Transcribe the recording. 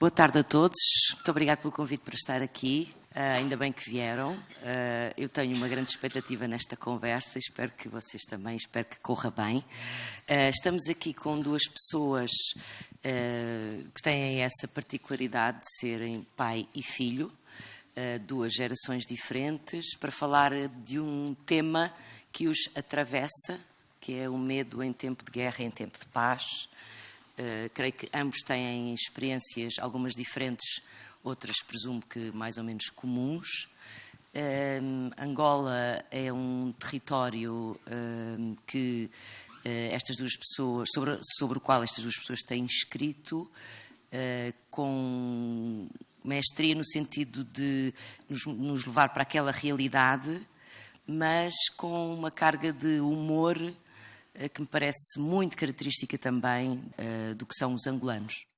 Boa tarde a todos. Muito obrigado pelo convite para estar aqui. Uh, ainda bem que vieram. Uh, eu tenho uma grande expectativa nesta conversa. Espero que vocês também. Espero que corra bem. Uh, estamos aqui com duas pessoas que têm essa particularidade de serem pai e filho, duas gerações diferentes, para falar de um tema que os atravessa, que é o medo em tempo de guerra em tempo de paz. Uh, creio que ambos têm experiências, algumas diferentes, outras presumo que mais ou menos comuns. Uh, Angola é um território uh, que estas duas pessoas, sobre, sobre, o qual estas duas pessoas têm escrito, com mestria no sentido de nos, nos, levar para aquela realidade, mas com uma carga de humor eh, que me parece muito característica também uh, do que são os angolanos.